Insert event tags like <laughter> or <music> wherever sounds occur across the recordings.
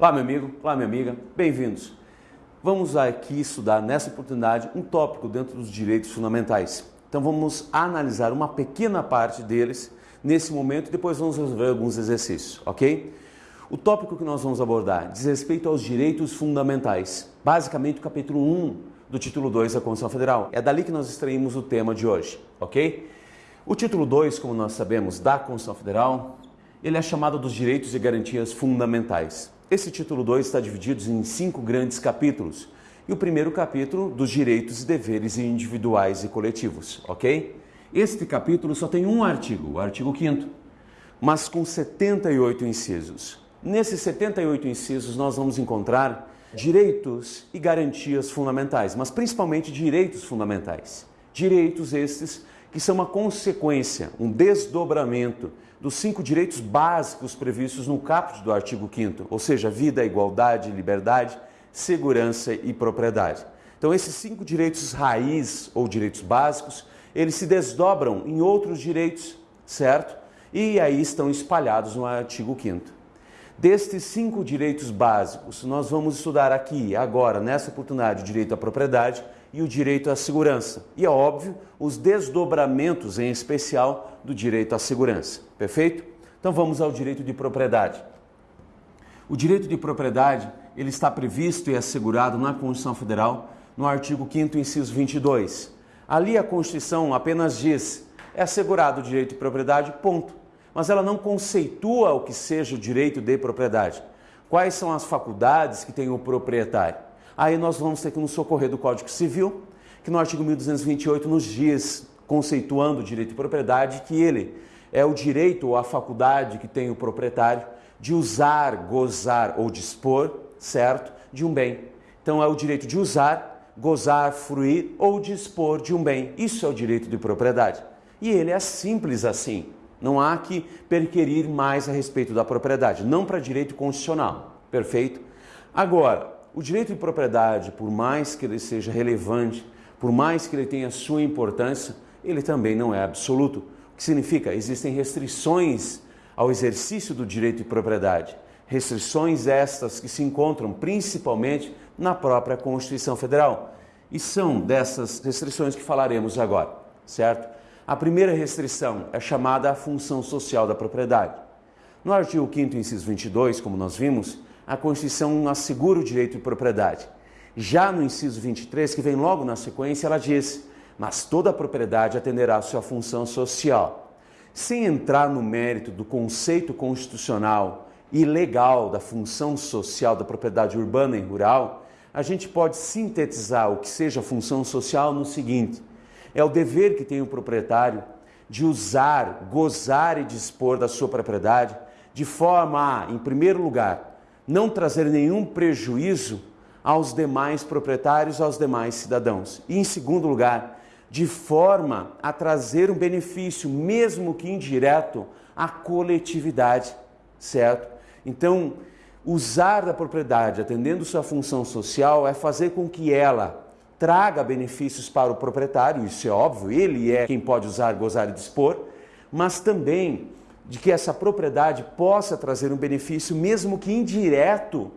Olá, meu amigo, olá, minha amiga, bem-vindos. Vamos aqui estudar nessa oportunidade um tópico dentro dos direitos fundamentais. Então vamos analisar uma pequena parte deles nesse momento e depois vamos resolver alguns exercícios, ok? O tópico que nós vamos abordar diz respeito aos direitos fundamentais, basicamente o capítulo 1 do título 2 da Constituição Federal. É dali que nós extraímos o tema de hoje, ok? O título 2, como nós sabemos, da Constituição Federal, ele é chamado dos direitos e garantias fundamentais. Esse título 2 está dividido em cinco grandes capítulos. E o primeiro capítulo, dos direitos e deveres individuais e coletivos, ok? Este capítulo só tem um artigo, o artigo 5 mas com 78 incisos. Nesses 78 incisos nós vamos encontrar direitos e garantias fundamentais, mas principalmente direitos fundamentais. Direitos estes que são uma consequência, um desdobramento dos cinco direitos básicos previstos no caput do artigo 5 ou seja, vida, igualdade, liberdade, segurança e propriedade. Então, esses cinco direitos raiz ou direitos básicos, eles se desdobram em outros direitos, certo? E aí estão espalhados no artigo 5 Destes cinco direitos básicos, nós vamos estudar aqui, agora, nessa oportunidade, o direito à propriedade, e o direito à segurança. E é óbvio, os desdobramentos, em especial, do direito à segurança. Perfeito? Então vamos ao direito de propriedade. O direito de propriedade, ele está previsto e assegurado na Constituição Federal, no artigo 5 inciso 22. Ali a Constituição apenas diz, é assegurado o direito de propriedade, ponto. Mas ela não conceitua o que seja o direito de propriedade. Quais são as faculdades que tem o proprietário? Aí nós vamos ter que nos socorrer do Código Civil, que no artigo 1228 nos diz, conceituando o direito de propriedade, que ele é o direito ou a faculdade que tem o proprietário de usar, gozar ou dispor, certo, de um bem. Então é o direito de usar, gozar, fruir ou dispor de um bem. Isso é o direito de propriedade. E ele é simples assim. Não há que perquerir mais a respeito da propriedade, não para direito constitucional. Perfeito? Agora, o direito de propriedade, por mais que ele seja relevante, por mais que ele tenha sua importância, ele também não é absoluto. O que significa? Existem restrições ao exercício do direito de propriedade. Restrições estas que se encontram principalmente na própria Constituição Federal. E são dessas restrições que falaremos agora, certo? A primeira restrição é chamada a função social da propriedade. No artigo 5 inciso 22, como nós vimos, a Constituição assegura o direito de propriedade. Já no inciso 23, que vem logo na sequência, ela diz: mas toda a propriedade atenderá à sua função social. Sem entrar no mérito do conceito constitucional e legal da função social da propriedade urbana e rural, a gente pode sintetizar o que seja função social no seguinte: é o dever que tem o proprietário de usar, gozar e dispor da sua propriedade de forma a, em primeiro lugar, não trazer nenhum prejuízo aos demais proprietários, aos demais cidadãos. E em segundo lugar, de forma a trazer um benefício, mesmo que indireto, à coletividade, certo? Então, usar da propriedade atendendo sua função social é fazer com que ela traga benefícios para o proprietário, isso é óbvio, ele é quem pode usar, gozar e dispor, mas também de que essa propriedade possa trazer um benefício, mesmo que indireto,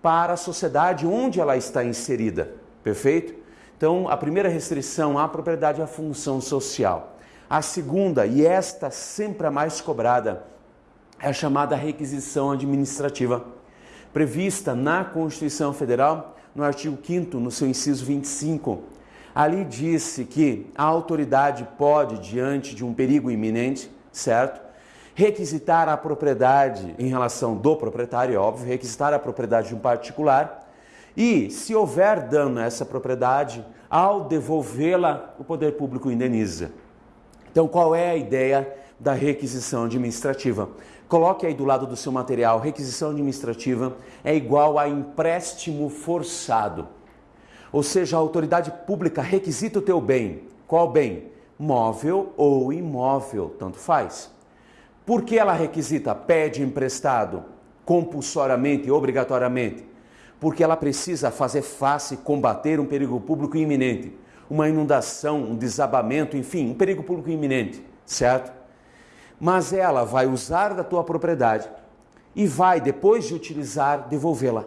para a sociedade onde ela está inserida. Perfeito? Então, a primeira restrição à propriedade é a função social. A segunda, e esta sempre a mais cobrada, é a chamada requisição administrativa, prevista na Constituição Federal, no artigo 5 no seu inciso 25. Ali disse que a autoridade pode, diante de um perigo iminente, certo? requisitar a propriedade em relação do proprietário, é óbvio, requisitar a propriedade de um particular e, se houver dano a essa propriedade, ao devolvê-la, o poder público indeniza. Então, qual é a ideia da requisição administrativa? Coloque aí do lado do seu material, requisição administrativa é igual a empréstimo forçado. Ou seja, a autoridade pública requisita o teu bem. Qual bem? Móvel ou imóvel, tanto faz. Por que ela requisita, pede emprestado compulsoriamente obrigatoriamente? Porque ela precisa fazer face combater um perigo público iminente, uma inundação, um desabamento, enfim, um perigo público iminente, certo? Mas ela vai usar da tua propriedade e vai, depois de utilizar, devolvê-la.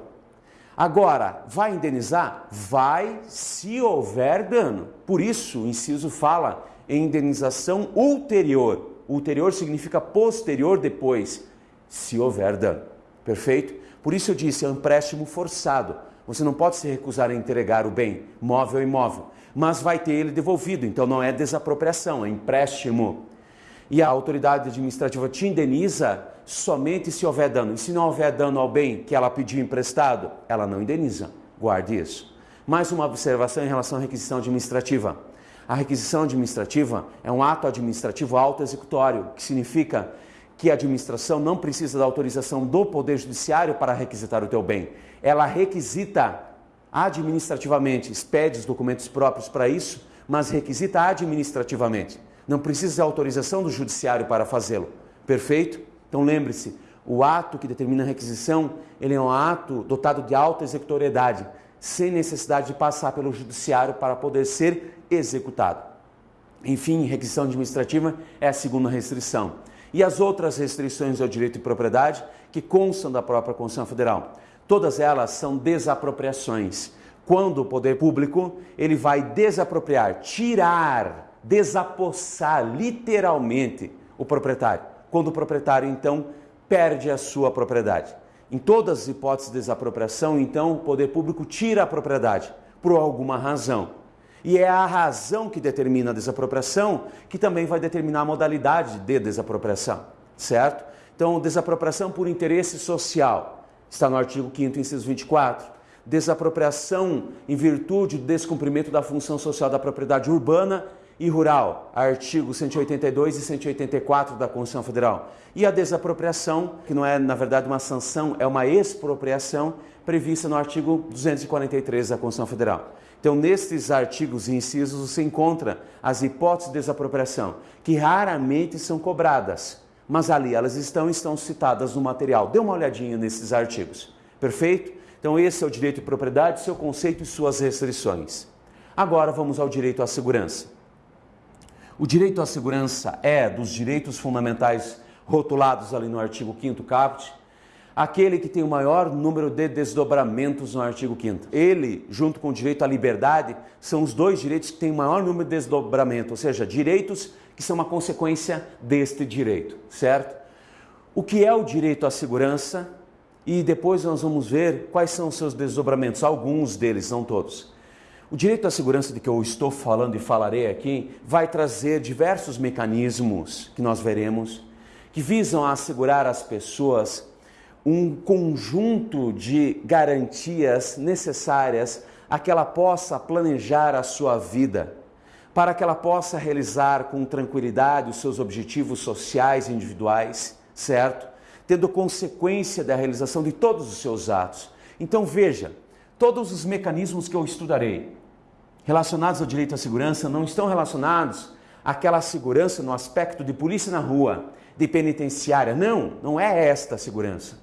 Agora, vai indenizar? Vai se houver dano. Por isso, o inciso fala em indenização ulterior. Ulterior significa posterior depois, se houver dano. Perfeito? Por isso eu disse, é um empréstimo forçado. Você não pode se recusar a entregar o bem, móvel ou imóvel, mas vai ter ele devolvido. Então não é desapropriação, é empréstimo. E a autoridade administrativa te indeniza somente se houver dano. E se não houver dano ao bem que ela pediu emprestado, ela não indeniza. Guarde isso. Mais uma observação em relação à requisição administrativa. A requisição administrativa é um ato administrativo auto-executório, que significa que a administração não precisa da autorização do Poder Judiciário para requisitar o teu bem. Ela requisita administrativamente, expede os documentos próprios para isso, mas requisita administrativamente. Não precisa de autorização do Judiciário para fazê-lo. Perfeito? Então lembre-se, o ato que determina a requisição, ele é um ato dotado de alta executoriedade, sem necessidade de passar pelo judiciário para poder ser executado. Enfim, requisição administrativa é a segunda restrição. E as outras restrições ao direito de propriedade que constam da própria Constituição Federal. Todas elas são desapropriações. Quando o poder público ele vai desapropriar, tirar, desapossar literalmente o proprietário. Quando o proprietário então perde a sua propriedade. Em todas as hipóteses de desapropriação, então, o poder público tira a propriedade por alguma razão. E é a razão que determina a desapropriação que também vai determinar a modalidade de desapropriação, certo? Então, desapropriação por interesse social, está no artigo 5 inciso 24. Desapropriação em virtude do descumprimento da função social da propriedade urbana e rural, artigo 182 e 184 da Constituição Federal. E a desapropriação, que não é na verdade uma sanção, é uma expropriação prevista no artigo 243 da Constituição Federal. Então, nestes artigos e incisos você encontra as hipóteses de desapropriação, que raramente são cobradas, mas ali elas estão estão citadas no material. Dê uma olhadinha nesses artigos. Perfeito? Então, esse é o direito de propriedade, seu conceito e suas restrições. Agora vamos ao direito à segurança. O direito à segurança é dos direitos fundamentais rotulados ali no artigo 5 caput, aquele que tem o maior número de desdobramentos no artigo 5 Ele, junto com o direito à liberdade, são os dois direitos que têm o maior número de desdobramento, ou seja, direitos que são uma consequência deste direito, certo? O que é o direito à segurança? E depois nós vamos ver quais são os seus desdobramentos, alguns deles, não todos. O direito à segurança de que eu estou falando e falarei aqui vai trazer diversos mecanismos que nós veremos que visam assegurar às pessoas um conjunto de garantias necessárias a que ela possa planejar a sua vida, para que ela possa realizar com tranquilidade os seus objetivos sociais e individuais, certo? Tendo consequência da realização de todos os seus atos. Então veja, todos os mecanismos que eu estudarei, relacionados ao direito à segurança não estão relacionados àquela segurança no aspecto de polícia na rua, de penitenciária. Não, não é esta a segurança.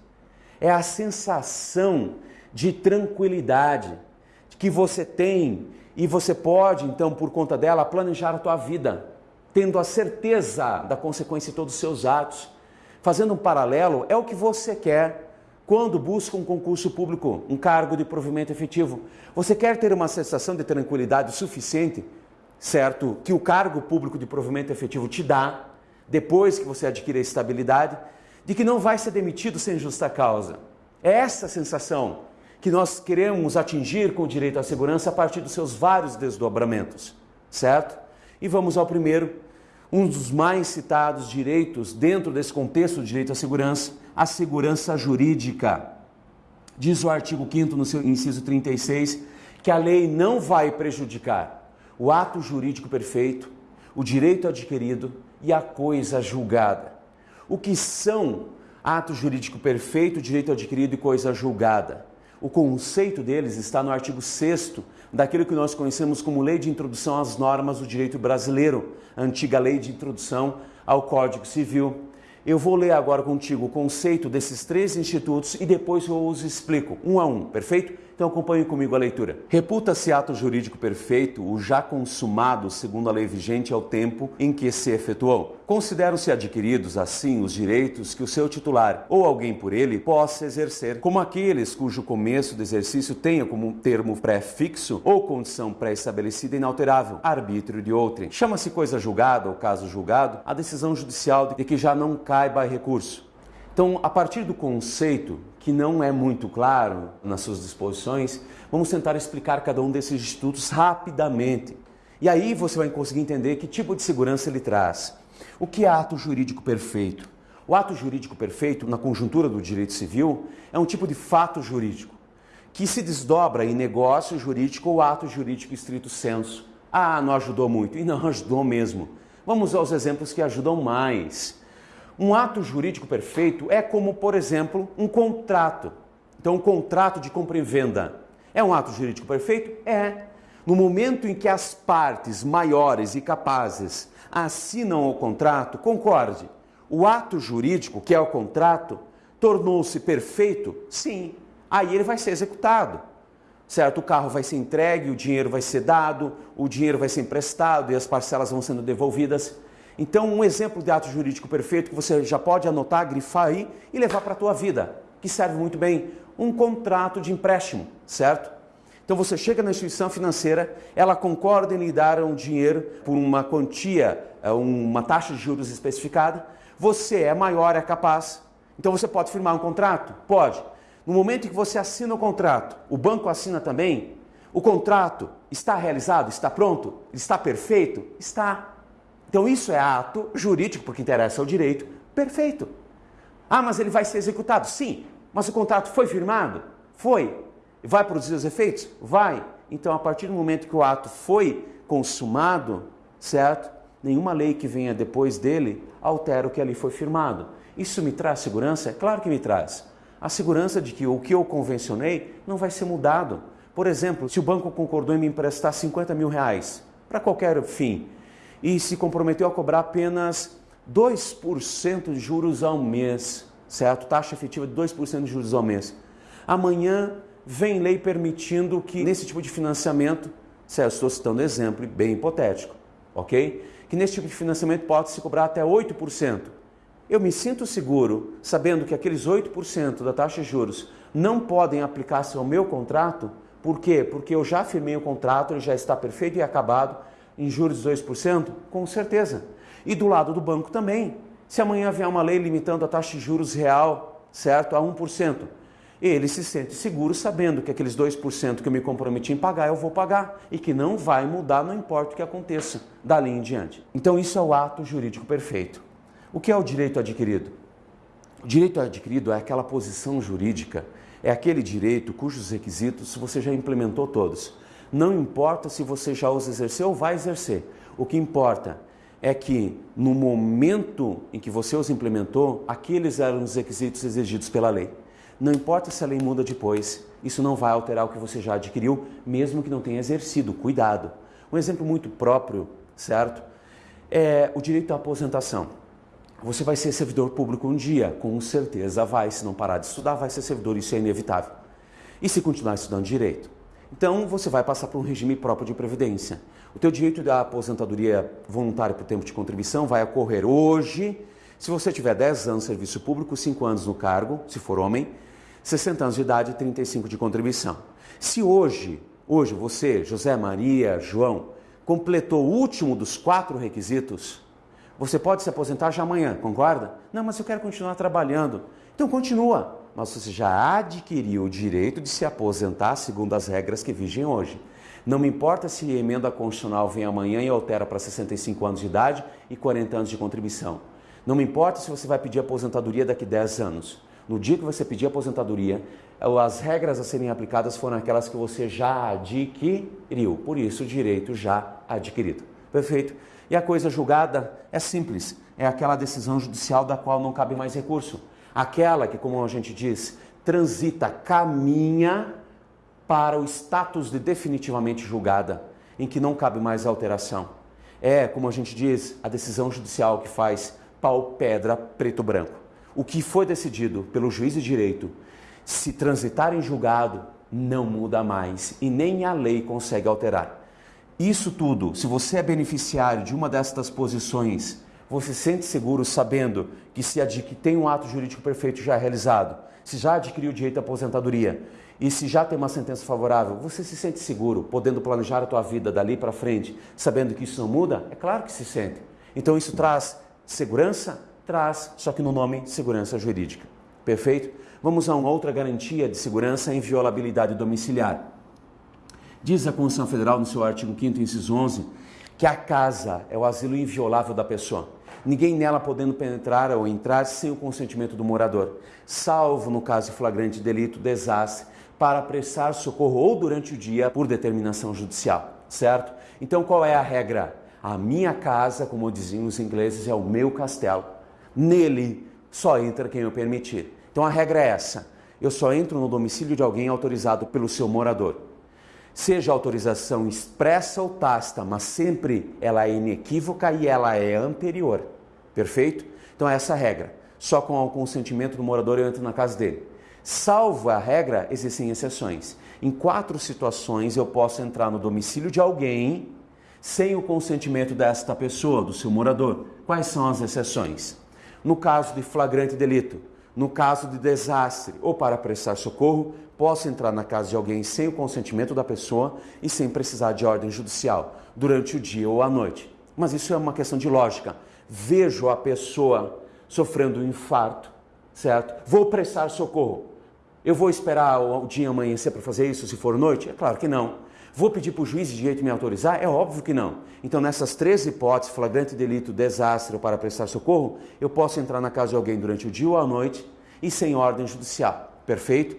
É a sensação de tranquilidade que você tem e você pode, então, por conta dela, planejar a tua vida, tendo a certeza da consequência de todos os seus atos. Fazendo um paralelo, é o que você quer quando busca um concurso público, um cargo de provimento efetivo, você quer ter uma sensação de tranquilidade suficiente, certo? Que o cargo público de provimento efetivo te dá, depois que você adquire a estabilidade, de que não vai ser demitido sem justa causa. É essa sensação que nós queremos atingir com o direito à segurança a partir dos seus vários desdobramentos, certo? E vamos ao primeiro, um dos mais citados direitos dentro desse contexto do direito à segurança, a segurança jurídica. Diz o artigo 5 no seu inciso 36 que a lei não vai prejudicar o ato jurídico perfeito, o direito adquirido e a coisa julgada. O que são ato jurídico perfeito, direito adquirido e coisa julgada? O conceito deles está no artigo 6 daquilo que nós conhecemos como Lei de Introdução às Normas do Direito Brasileiro, antiga Lei de Introdução ao Código Civil. Eu vou ler agora contigo o conceito desses três institutos e depois eu os explico, um a um, perfeito? Então acompanhe comigo a leitura. Reputa-se ato jurídico perfeito o já consumado segundo a lei vigente ao tempo em que se efetuou. Consideram-se adquiridos, assim, os direitos que o seu titular ou alguém por ele possa exercer, como aqueles cujo começo do exercício tenha como termo pré-fixo ou condição pré-estabelecida inalterável, arbítrio de outrem. Chama-se coisa julgada ou caso julgado a decisão judicial de que já não caiba recurso. Então, a partir do conceito que não é muito claro nas suas disposições, vamos tentar explicar cada um desses institutos rapidamente. E aí você vai conseguir entender que tipo de segurança ele traz. O que é ato jurídico perfeito? O ato jurídico perfeito, na conjuntura do direito civil, é um tipo de fato jurídico que se desdobra em negócio jurídico ou ato jurídico estrito senso. Ah, não ajudou muito. E não <laughs> ajudou mesmo. Vamos aos exemplos que ajudam mais. Um ato jurídico perfeito é como, por exemplo, um contrato. Então, um contrato de compra e venda é um ato jurídico perfeito? É. No momento em que as partes maiores e capazes assinam o contrato, concorde. O ato jurídico, que é o contrato, tornou-se perfeito? Sim. Aí ele vai ser executado. Certo? O carro vai ser entregue, o dinheiro vai ser dado, o dinheiro vai ser emprestado e as parcelas vão sendo devolvidas. Então, um exemplo de ato jurídico perfeito que você já pode anotar, grifar aí e levar para a tua vida, que serve muito bem, um contrato de empréstimo, certo? Então você chega na instituição financeira, ela concorda em lhe dar um dinheiro por uma quantia, é, uma taxa de juros especificada, você é maior, é capaz, então você pode firmar um contrato? Pode. No momento em que você assina o contrato, o banco assina também, o contrato está realizado, está pronto, está perfeito? Está. Então isso é ato jurídico, porque interessa ao direito, perfeito. Ah, mas ele vai ser executado? Sim. Mas o contrato foi firmado? Foi. Vai produzir os efeitos? Vai. Então, a partir do momento que o ato foi consumado, certo? Nenhuma lei que venha depois dele altera o que ali foi firmado. Isso me traz segurança? É claro que me traz. A segurança de que o que eu convencionei não vai ser mudado. Por exemplo, se o banco concordou em me emprestar 50 mil reais para qualquer fim, e se comprometeu a cobrar apenas 2% de juros ao mês, certo? Taxa efetiva de 2% de juros ao mês. Amanhã vem lei permitindo que nesse tipo de financiamento, certo? Estou citando exemplo bem hipotético, ok? Que nesse tipo de financiamento pode se cobrar até 8%. Eu me sinto seguro sabendo que aqueles 8% da taxa de juros não podem aplicar-se ao meu contrato. Por quê? Porque eu já firmei o contrato, ele já está perfeito e acabado em juros de 2%? Com certeza. E do lado do banco também. Se amanhã vier uma lei limitando a taxa de juros real, certo, a 1%, ele se sente seguro sabendo que aqueles 2% que eu me comprometi em pagar, eu vou pagar e que não vai mudar, não importa o que aconteça dali em diante. Então, isso é o ato jurídico perfeito. O que é o direito adquirido? O direito adquirido é aquela posição jurídica, é aquele direito cujos requisitos você já implementou todos. Não importa se você já os exerceu ou vai exercer. O que importa é que no momento em que você os implementou, aqueles eram os requisitos exigidos pela lei. Não importa se a lei muda depois, isso não vai alterar o que você já adquiriu, mesmo que não tenha exercido. Cuidado. Um exemplo muito próprio, certo? É o direito à aposentação. Você vai ser servidor público um dia, com certeza vai. Se não parar de estudar, vai ser servidor, isso é inevitável. E se continuar estudando direito? Então você vai passar por um regime próprio de previdência. O teu direito da aposentadoria voluntária por tempo de contribuição vai ocorrer hoje, se você tiver 10 anos de serviço público, 5 anos no cargo, se for homem, 60 anos de idade e 35 de contribuição. Se hoje, hoje você, José Maria, João, completou o último dos quatro requisitos, você pode se aposentar já amanhã, concorda? Não, mas eu quero continuar trabalhando. Então continua mas você já adquiriu o direito de se aposentar segundo as regras que vigem hoje. Não me importa se a emenda constitucional vem amanhã e altera para 65 anos de idade e 40 anos de contribuição. Não me importa se você vai pedir aposentadoria daqui a 10 anos. No dia que você pedir aposentadoria, as regras a serem aplicadas foram aquelas que você já adquiriu. Por isso, o direito já adquirido. Perfeito? E a coisa julgada é simples. É aquela decisão judicial da qual não cabe mais recurso. Aquela que, como a gente diz, transita, caminha para o status de definitivamente julgada, em que não cabe mais alteração. É, como a gente diz, a decisão judicial que faz pau, pedra, preto, branco. O que foi decidido pelo juiz de direito, se transitar em julgado, não muda mais e nem a lei consegue alterar. Isso tudo, se você é beneficiário de uma destas posições, você se sente seguro sabendo que se que tem um ato jurídico perfeito já realizado, se já adquiriu o direito à aposentadoria e se já tem uma sentença favorável, você se sente seguro, podendo planejar a tua vida dali para frente, sabendo que isso não muda? É claro que se sente. Então isso traz segurança? Traz, só que no nome segurança jurídica. Perfeito? Vamos a uma outra garantia de segurança inviolabilidade domiciliar. Diz a Constituição Federal no seu artigo 5 inciso 11, que a casa é o asilo inviolável da pessoa. Ninguém nela podendo penetrar ou entrar sem o consentimento do morador, salvo no caso flagrante delito, desastre, para prestar socorro ou durante o dia por determinação judicial, certo? Então qual é a regra? A minha casa, como diziam os ingleses, é o meu castelo. Nele só entra quem eu permitir. Então a regra é essa: eu só entro no domicílio de alguém autorizado pelo seu morador. Seja autorização expressa ou tácita, mas sempre ela é inequívoca e ela é anterior. Perfeito? Então essa é a regra. Só com o consentimento do morador eu entro na casa dele. Salvo a regra, existem exceções. Em quatro situações eu posso entrar no domicílio de alguém sem o consentimento desta pessoa, do seu morador. Quais são as exceções? No caso de flagrante delito, no caso de desastre ou para prestar socorro, posso entrar na casa de alguém sem o consentimento da pessoa e sem precisar de ordem judicial, durante o dia ou à noite. Mas isso é uma questão de lógica. Vejo a pessoa sofrendo um infarto, certo? Vou prestar socorro. Eu vou esperar o dia amanhecer para fazer isso se for noite? É claro que não. Vou pedir para o juiz de direito me autorizar? É óbvio que não. Então, nessas três hipóteses, flagrante delito, desastre ou para prestar socorro, eu posso entrar na casa de alguém durante o dia ou a noite e sem ordem judicial. Perfeito?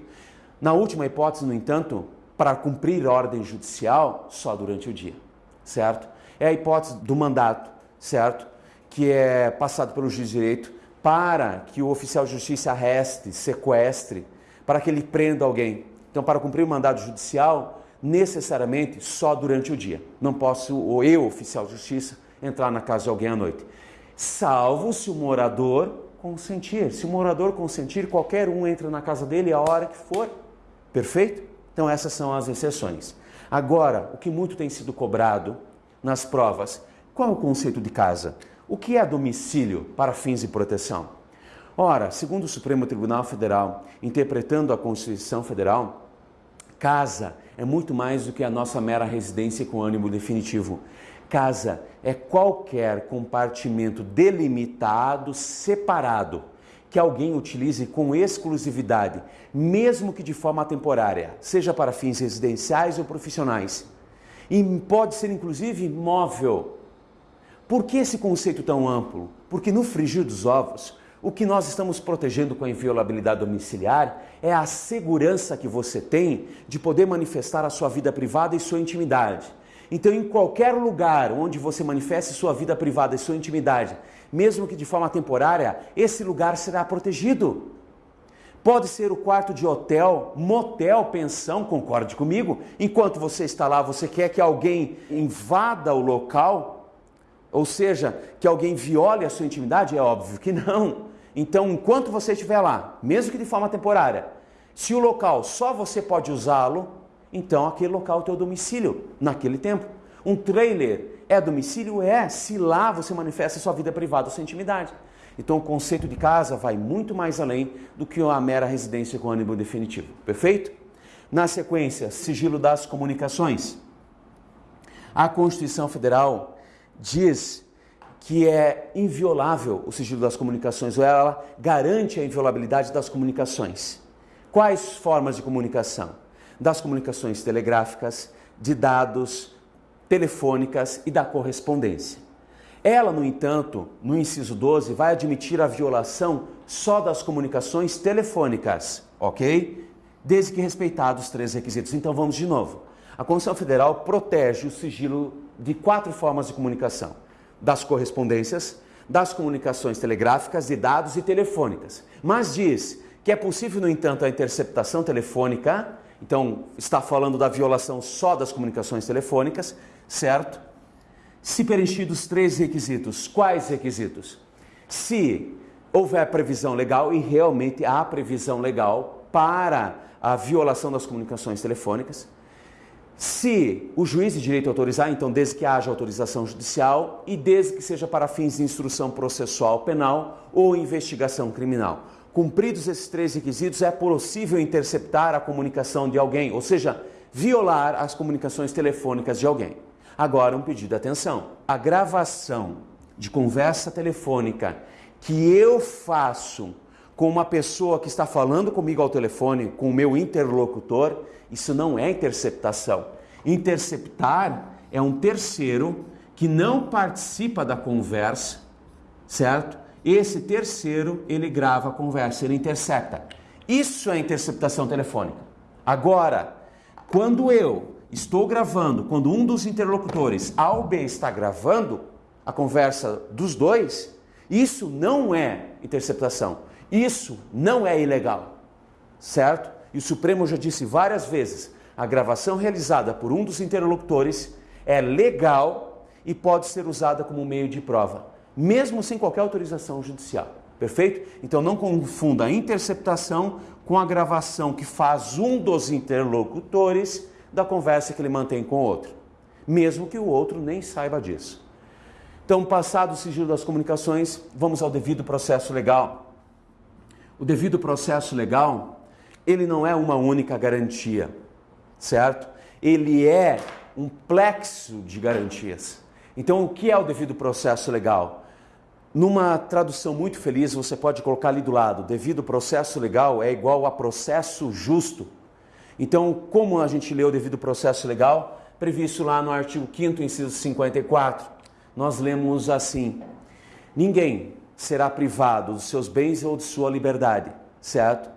Na última hipótese, no entanto, para cumprir ordem judicial, só durante o dia. Certo? É a hipótese do mandato, certo? Que é passado pelo juiz de direito para que o oficial de justiça arreste, sequestre para que ele prenda alguém. Então, para cumprir o mandado judicial, necessariamente só durante o dia. Não posso, ou eu, oficial de justiça, entrar na casa de alguém à noite. Salvo se o morador consentir. Se o morador consentir, qualquer um entra na casa dele a hora que for. Perfeito? Então, essas são as exceções. Agora, o que muito tem sido cobrado nas provas, qual é o conceito de casa? O que é domicílio para fins de proteção? Ora, segundo o Supremo Tribunal Federal, interpretando a Constituição Federal, casa é muito mais do que a nossa mera residência com ânimo definitivo. Casa é qualquer compartimento delimitado, separado, que alguém utilize com exclusividade, mesmo que de forma temporária, seja para fins residenciais ou profissionais. E pode ser inclusive móvel. Por que esse conceito tão amplo? Porque no frigir dos ovos, o que nós estamos protegendo com a inviolabilidade domiciliar é a segurança que você tem de poder manifestar a sua vida privada e sua intimidade. Então, em qualquer lugar onde você manifeste sua vida privada e sua intimidade, mesmo que de forma temporária, esse lugar será protegido. Pode ser o quarto de hotel, motel, pensão, concorde comigo. Enquanto você está lá, você quer que alguém invada o local ou seja, que alguém viole a sua intimidade? É óbvio que não. Então, enquanto você estiver lá, mesmo que de forma temporária, se o local só você pode usá-lo, então aquele local é o teu domicílio naquele tempo. Um trailer é domicílio? É, se lá você manifesta sua vida privada, sua intimidade. Então o conceito de casa vai muito mais além do que a mera residência com ânimo definitivo. Perfeito? Na sequência, sigilo das comunicações. A Constituição Federal diz que é inviolável o sigilo das comunicações, ou ela garante a inviolabilidade das comunicações. Quais formas de comunicação? Das comunicações telegráficas, de dados, telefônicas e da correspondência. Ela, no entanto, no inciso 12, vai admitir a violação só das comunicações telefônicas, ok? Desde que respeitados os três requisitos. Então vamos de novo. A Constituição Federal protege o sigilo de quatro formas de comunicação: das correspondências, das comunicações telegráficas, de dados e telefônicas. Mas diz que é possível, no entanto, a interceptação telefônica, então está falando da violação só das comunicações telefônicas, certo? Se preenchidos três requisitos. Quais requisitos? Se houver previsão legal, e realmente há previsão legal para a violação das comunicações telefônicas. Se o juiz de direito autorizar, então desde que haja autorização judicial e desde que seja para fins de instrução processual penal ou investigação criminal. Cumpridos esses três requisitos, é possível interceptar a comunicação de alguém, ou seja, violar as comunicações telefônicas de alguém. Agora, um pedido de atenção: a gravação de conversa telefônica que eu faço com uma pessoa que está falando comigo ao telefone, com o meu interlocutor, isso não é interceptação. Interceptar é um terceiro que não participa da conversa, certo? Esse terceiro, ele grava a conversa, ele intercepta. Isso é interceptação telefônica. Agora, quando eu estou gravando, quando um dos interlocutores, A ou B, está gravando a conversa dos dois, isso não é interceptação. Isso não é ilegal, certo? E o Supremo já disse várias vezes: a gravação realizada por um dos interlocutores é legal e pode ser usada como meio de prova, mesmo sem qualquer autorização judicial. Perfeito? Então não confunda a interceptação com a gravação que faz um dos interlocutores da conversa que ele mantém com o outro, mesmo que o outro nem saiba disso. Então, passado o sigilo das comunicações, vamos ao devido processo legal. O devido processo legal, ele não é uma única garantia, certo? Ele é um plexo de garantias. Então, o que é o devido processo legal? Numa tradução muito feliz, você pode colocar ali do lado: devido processo legal é igual a processo justo. Então, como a gente lê o devido processo legal? Previsto lá no artigo 5, inciso 54, nós lemos assim: Ninguém, será privado dos seus bens ou de sua liberdade, certo?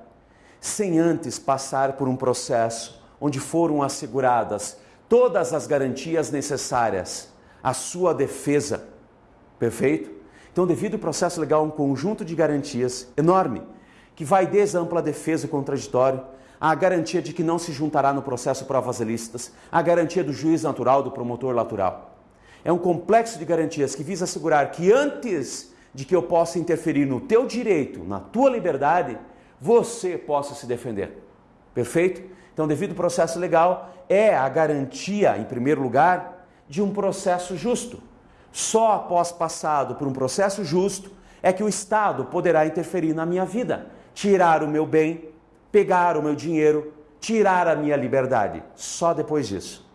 Sem antes passar por um processo onde foram asseguradas todas as garantias necessárias à sua defesa. Perfeito? Então, devido ao processo legal, um conjunto de garantias enorme, que vai desde a ampla defesa contraditório, a garantia de que não se juntará no processo provas ilícitas, a garantia do juiz natural, do promotor natural. É um complexo de garantias que visa assegurar que antes de que eu possa interferir no teu direito, na tua liberdade, você possa se defender. Perfeito? Então, devido processo legal, é a garantia, em primeiro lugar, de um processo justo. Só após passado por um processo justo é que o Estado poderá interferir na minha vida, tirar o meu bem, pegar o meu dinheiro, tirar a minha liberdade. Só depois disso.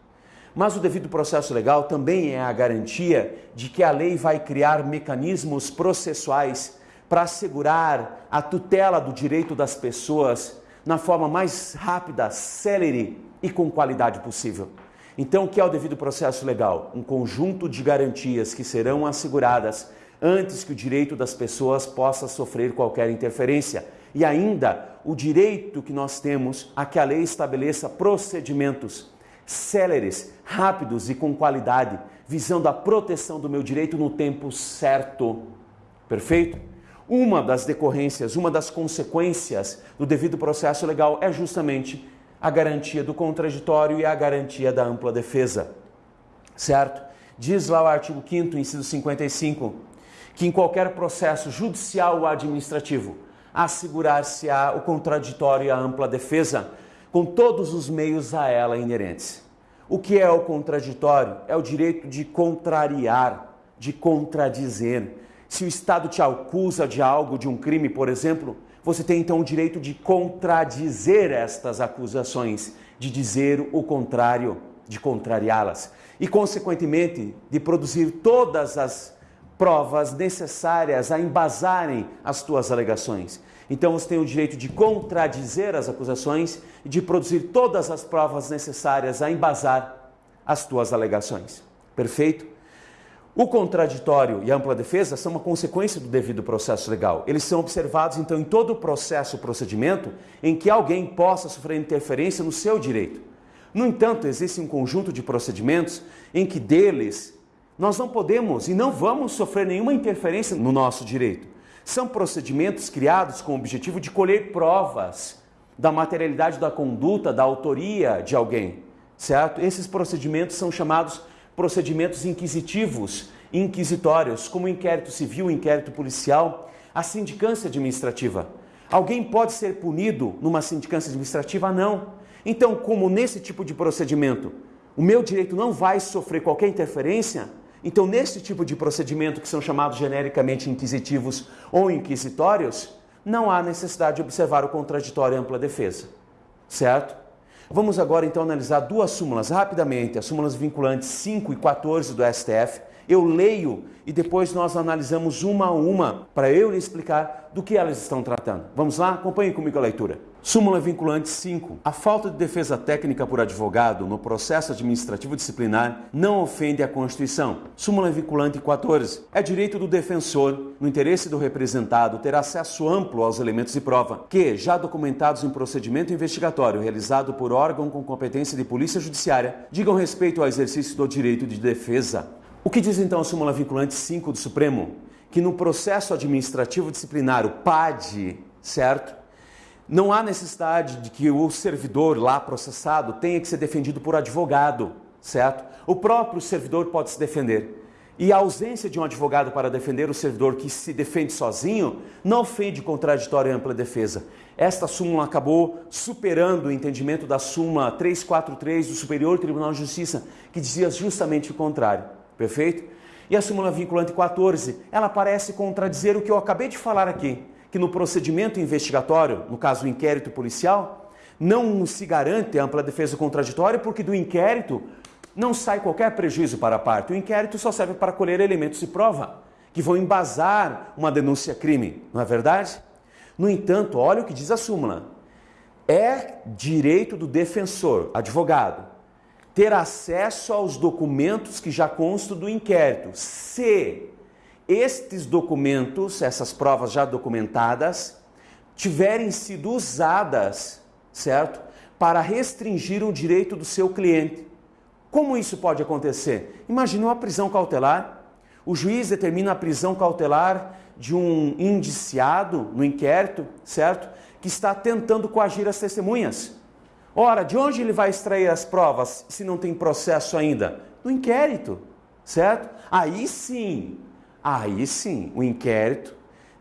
Mas o devido processo legal também é a garantia de que a lei vai criar mecanismos processuais para assegurar a tutela do direito das pessoas na forma mais rápida, célere e com qualidade possível. Então, o que é o devido processo legal? Um conjunto de garantias que serão asseguradas antes que o direito das pessoas possa sofrer qualquer interferência. E ainda o direito que nós temos a que a lei estabeleça procedimentos céleres, rápidos e com qualidade, visando a proteção do meu direito no tempo certo. Perfeito? Uma das decorrências, uma das consequências do devido processo legal é justamente a garantia do contraditório e a garantia da ampla defesa. Certo? Diz lá o artigo 5 inciso 55, que em qualquer processo judicial ou administrativo, assegurar-se-á o contraditório e a ampla defesa, com todos os meios a ela inerentes. O que é o contraditório? É o direito de contrariar, de contradizer. Se o Estado te acusa de algo, de um crime, por exemplo, você tem então o direito de contradizer estas acusações, de dizer o contrário, de contrariá-las. E, consequentemente, de produzir todas as provas necessárias a embasarem as tuas alegações. Então você tem o direito de contradizer as acusações e de produzir todas as provas necessárias a embasar as tuas alegações. Perfeito? O contraditório e a ampla defesa são uma consequência do devido processo legal. Eles são observados, então, em todo o processo, procedimento em que alguém possa sofrer interferência no seu direito. No entanto, existe um conjunto de procedimentos em que deles nós não podemos e não vamos sofrer nenhuma interferência no nosso direito. São procedimentos criados com o objetivo de colher provas da materialidade da conduta, da autoria de alguém, certo? Esses procedimentos são chamados procedimentos inquisitivos, inquisitórios, como inquérito civil, inquérito policial, a sindicância administrativa. Alguém pode ser punido numa sindicância administrativa? Não. Então, como nesse tipo de procedimento o meu direito não vai sofrer qualquer interferência, então nesse tipo de procedimento que são chamados genericamente inquisitivos ou inquisitórios, não há necessidade de observar o contraditório e ampla defesa. Certo? Vamos agora então analisar duas súmulas rapidamente, as súmulas vinculantes 5 e 14 do STF. Eu leio e depois nós analisamos uma a uma para eu lhe explicar do que elas estão tratando. Vamos lá? Acompanhe comigo a leitura. Súmula vinculante 5. A falta de defesa técnica por advogado no processo administrativo disciplinar não ofende a Constituição. Súmula vinculante 14. É direito do defensor, no interesse do representado, ter acesso amplo aos elementos de prova que, já documentados em procedimento investigatório realizado por órgão com competência de polícia judiciária, digam respeito ao exercício do direito de defesa. O que diz então a súmula vinculante 5 do Supremo? Que no processo administrativo disciplinar, o PAD, certo? Não há necessidade de que o servidor lá processado tenha que ser defendido por advogado, certo? O próprio servidor pode se defender. E a ausência de um advogado para defender o servidor que se defende sozinho não ofende contraditório e ampla defesa. Esta súmula acabou superando o entendimento da súmula 343 do Superior Tribunal de Justiça, que dizia justamente o contrário. Perfeito? E a súmula vinculante 14, ela parece contradizer o que eu acabei de falar aqui que no procedimento investigatório, no caso do inquérito policial, não se garante ampla defesa contraditória porque do inquérito não sai qualquer prejuízo para a parte. O inquérito só serve para colher elementos de prova que vão embasar uma denúncia-crime, não é verdade? No entanto, olha o que diz a súmula. É direito do defensor, advogado, ter acesso aos documentos que já constam do inquérito, se estes documentos, essas provas já documentadas, tiverem sido usadas, certo? Para restringir o direito do seu cliente. Como isso pode acontecer? Imagine uma prisão cautelar. O juiz determina a prisão cautelar de um indiciado no inquérito, certo? Que está tentando coagir as testemunhas. Ora, de onde ele vai extrair as provas se não tem processo ainda? No inquérito, certo? Aí sim, Aí sim, o inquérito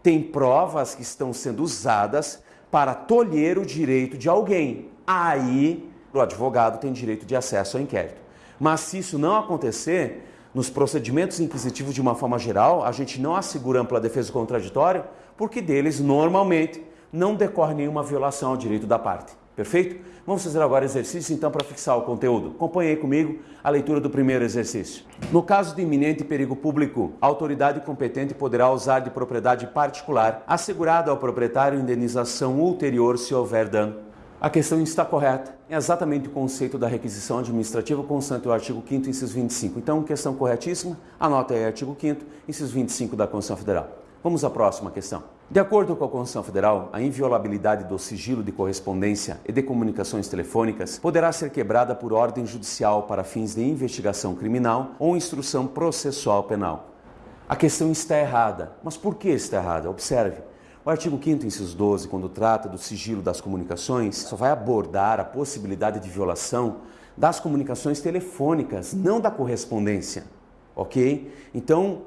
tem provas que estão sendo usadas para tolher o direito de alguém. Aí o advogado tem direito de acesso ao inquérito. Mas se isso não acontecer, nos procedimentos inquisitivos de uma forma geral, a gente não assegura ampla defesa contraditória, porque deles normalmente não decorre nenhuma violação ao direito da parte. Perfeito? Vamos fazer agora exercício então para fixar o conteúdo. Acompanhe comigo a leitura do primeiro exercício. No caso de iminente perigo público, a autoridade competente poderá usar de propriedade particular, assegurada ao proprietário indenização ulterior se houver dano. A questão está correta. É exatamente o conceito da requisição administrativa constante o artigo 5º, inciso 25. Então, questão corretíssima. Anota aí artigo 5º, inciso 25 da Constituição Federal. Vamos à próxima questão. De acordo com a Constituição Federal, a inviolabilidade do sigilo de correspondência e de comunicações telefônicas poderá ser quebrada por ordem judicial para fins de investigação criminal ou instrução processual penal. A questão está errada. Mas por que está errada? Observe. O artigo 5 inciso 12, quando trata do sigilo das comunicações, só vai abordar a possibilidade de violação das comunicações telefônicas, não da correspondência. OK? Então,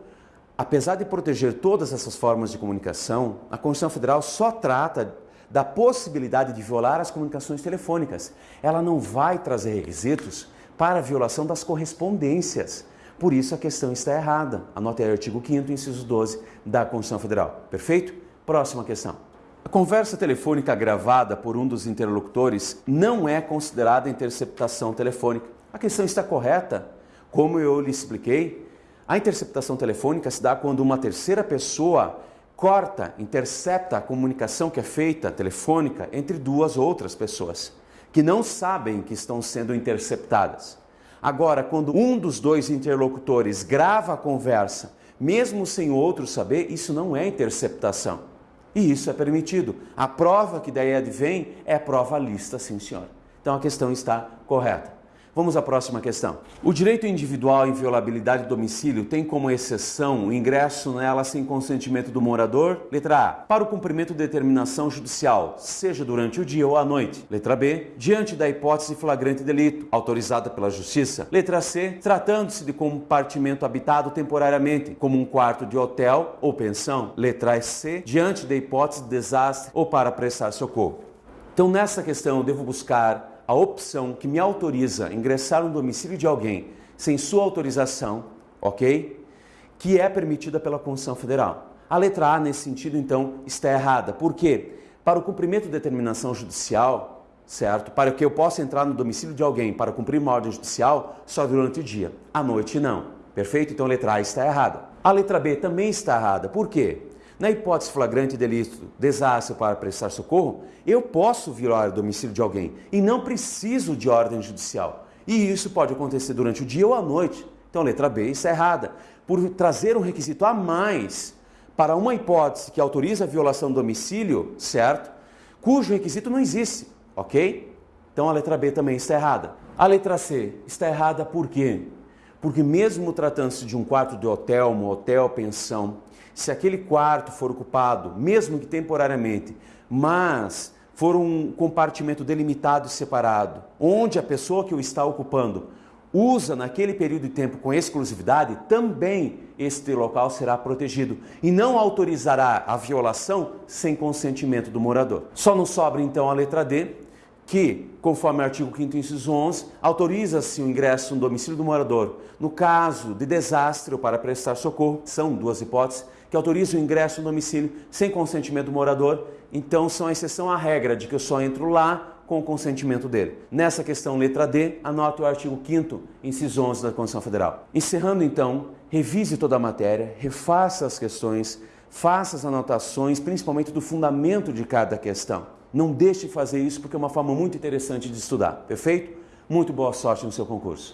apesar de proteger todas essas formas de comunicação, a Constituição Federal só trata da possibilidade de violar as comunicações telefônicas. Ela não vai trazer requisitos para a violação das correspondências. Por isso a questão está errada. Anote aí o artigo 5 inciso 12 da Constituição Federal. Perfeito? Próxima questão. A conversa telefônica gravada por um dos interlocutores não é considerada interceptação telefônica. A questão está correta. Como eu lhe expliquei, a interceptação telefônica se dá quando uma terceira pessoa corta, intercepta a comunicação que é feita telefônica entre duas outras pessoas que não sabem que estão sendo interceptadas. Agora, quando um dos dois interlocutores grava a conversa, mesmo sem o outro saber, isso não é interceptação. E isso é permitido. A prova que daí advém é prova lista, sim, senhor. Então a questão está correta. Vamos à próxima questão. O direito individual à inviolabilidade do domicílio tem como exceção o ingresso nela sem consentimento do morador? Letra A. Para o cumprimento de determinação judicial, seja durante o dia ou à noite. Letra B. Diante da hipótese flagrante delito, autorizada pela Justiça. Letra C. Tratando-se de compartimento habitado temporariamente, como um quarto de hotel ou pensão. Letra C. Diante da hipótese de desastre ou para prestar socorro. Então, nessa questão, eu devo buscar a opção que me autoriza a ingressar no domicílio de alguém sem sua autorização, ok? Que é permitida pela Constituição Federal. A letra A, nesse sentido, então, está errada. Por quê? Para o cumprimento de determinação judicial, certo? Para que eu possa entrar no domicílio de alguém para cumprir uma ordem judicial só durante o dia, à noite não. Perfeito? Então a letra A está errada. A letra B também está errada. Por quê? Na hipótese flagrante de delito, desastre para prestar socorro, eu posso violar o domicílio de alguém e não preciso de ordem judicial. E isso pode acontecer durante o dia ou à noite. Então, letra B está errada. Por trazer um requisito a mais para uma hipótese que autoriza a violação do domicílio, certo? Cujo requisito não existe, ok? Então a letra B também está errada. A letra C está errada por quê? Porque mesmo tratando-se de um quarto de hotel, motel, pensão, se aquele quarto for ocupado, mesmo que temporariamente, mas for um compartimento delimitado e separado, onde a pessoa que o está ocupando usa naquele período de tempo com exclusividade, também este local será protegido e não autorizará a violação sem consentimento do morador. Só nos sobra então a letra D, que, conforme o artigo 5 inciso 11, autoriza-se o ingresso no domicílio do morador no caso de desastre ou para prestar socorro, são duas hipóteses, que autorizam o ingresso no domicílio sem consentimento do morador, então são a exceção à regra de que eu só entro lá com o consentimento dele. Nessa questão letra D, anote o artigo 5 inciso 11 da Constituição Federal. Encerrando então, revise toda a matéria, refaça as questões, faça as anotações, principalmente do fundamento de cada questão. Não deixe de fazer isso porque é uma forma muito interessante de estudar, perfeito? Muito boa sorte no seu concurso.